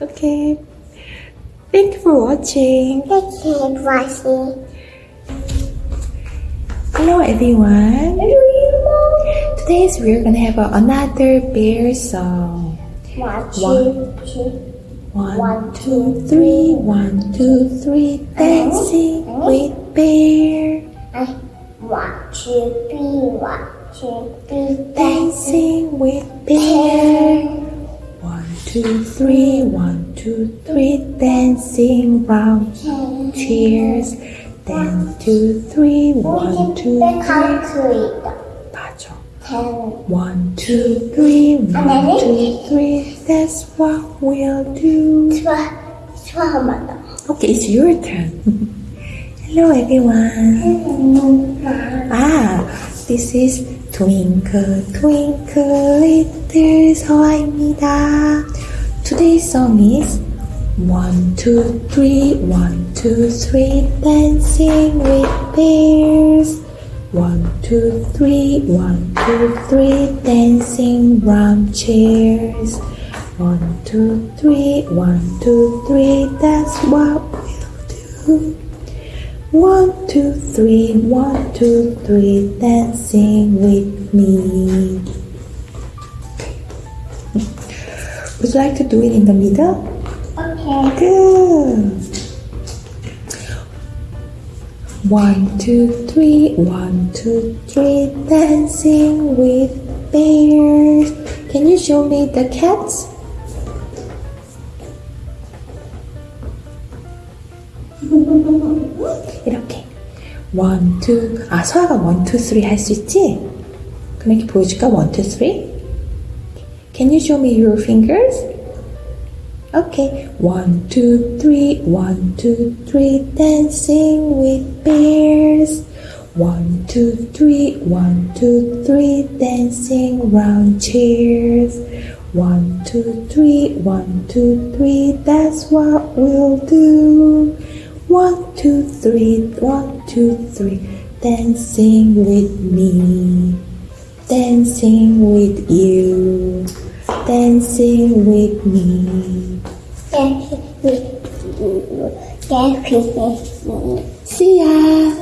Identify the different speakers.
Speaker 1: Okay. Thank you for watching.
Speaker 2: Thank you for watching.
Speaker 1: Hello everyone.
Speaker 2: Hello,
Speaker 1: Today we're gonna have another bear song.
Speaker 2: One, two, three.
Speaker 1: One, two, three, one, two, three, dancing uh-huh. Uh-huh. with bear.
Speaker 2: One, two, three, one, two, three,
Speaker 1: Dancing with bear One, two, three, one, two, three, dancing round. Cheers. Then two, three, one, two,
Speaker 2: The
Speaker 1: three.
Speaker 2: country.
Speaker 1: 맞아.
Speaker 2: Ten.
Speaker 1: One, two, three, one, two, three. That's what we'll do.
Speaker 2: 좋아, 좋아, 한번 더.
Speaker 1: Okay, it's your turn. Hello, everyone. Ah, this is Twinkle Twinkle Little 서아입니다. Today's song is One, two, three, one, two, three, dancing with bears. One, two, three, one, two, three, dancing round chairs. One, two, three, one, two, three, that's what we'll do. One, two, three, one, two, three, dancing with me. you like to do it in the middle?
Speaker 2: Okay.
Speaker 1: Good. One, two, three, one, two, three, dancing with bears. Can you show me the cats? 이렇게. One, two. 아, 서아가 one, two, three 할 수 있지? 그럼 이렇게 보여줄까? One, two, three. can you show me your fingers? Okay, one, two, three, one, two, three, dancing with bears. One, two, three, one, two, three, dancing round chairs. One, two, three, one, two, three, that's what we'll do. One, two, three, one, two, three, dancing with me. Dancing with you. Dancing with me.
Speaker 2: Dance with you. Dance with me.
Speaker 1: See ya!